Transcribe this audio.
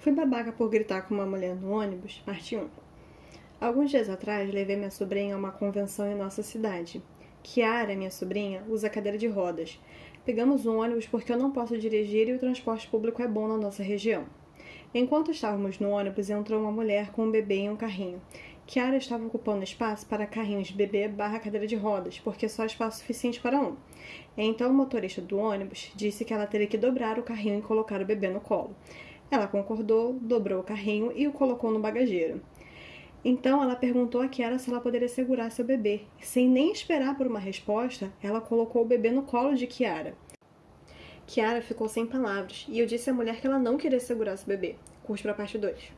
Fui babaca por gritar com uma mulher no ônibus, parte 1. Alguns dias atrás, levei minha sobrinha a uma convenção em nossa cidade. Kiara, minha sobrinha, usa cadeira de rodas. Pegamos um ônibus porque eu não posso dirigir e o transporte público é bom na nossa região. Enquanto estávamos no ônibus, entrou uma mulher com um bebê em um carrinho. Kiara estava ocupando espaço para carrinhos bebê barra cadeira de rodas, porque só espaço suficiente para um. Então o motorista do ônibus disse que ela teria que dobrar o carrinho e colocar o bebê no colo. Ela concordou, dobrou o carrinho e o colocou no bagageiro. Então ela perguntou a Kiara se ela poderia segurar seu bebê. Sem nem esperar por uma resposta, ela colocou o bebê no colo de Kiara. Kiara ficou sem palavras e eu disse à mulher que ela não queria segurar seu bebê. Curte para a parte 2.